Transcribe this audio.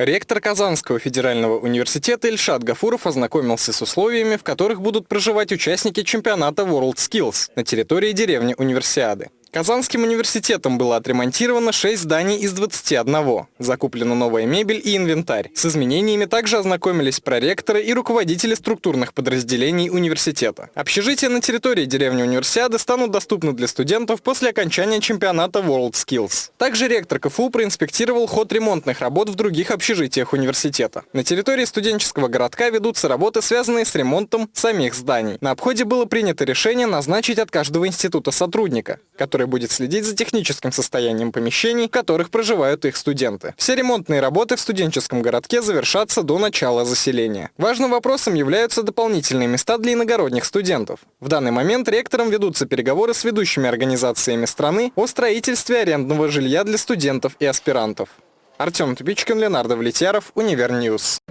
Ректор Казанского федерального университета Ильшат Гафуров ознакомился с условиями, в которых будут проживать участники чемпионата WorldSkills на территории деревни Универсиады. Казанским университетом было отремонтировано 6 зданий из 21. Закуплена новая мебель и инвентарь. С изменениями также ознакомились проректоры и руководители структурных подразделений университета. Общежития на территории деревни Универсиады станут доступны для студентов после окончания чемпионата WorldSkills. Также ректор КФУ проинспектировал ход ремонтных работ в других общежитиях университета. На территории студенческого городка ведутся работы, связанные с ремонтом самих зданий. На обходе было принято решение назначить от каждого института сотрудника, который который будет следить за техническим состоянием помещений, в которых проживают их студенты. Все ремонтные работы в студенческом городке завершатся до начала заселения. Важным вопросом являются дополнительные места для иногородних студентов. В данный момент ректором ведутся переговоры с ведущими организациями страны о строительстве арендного жилья для студентов и аспирантов. Артем Тупичкин, Ленар Давлетьяров, Univer News.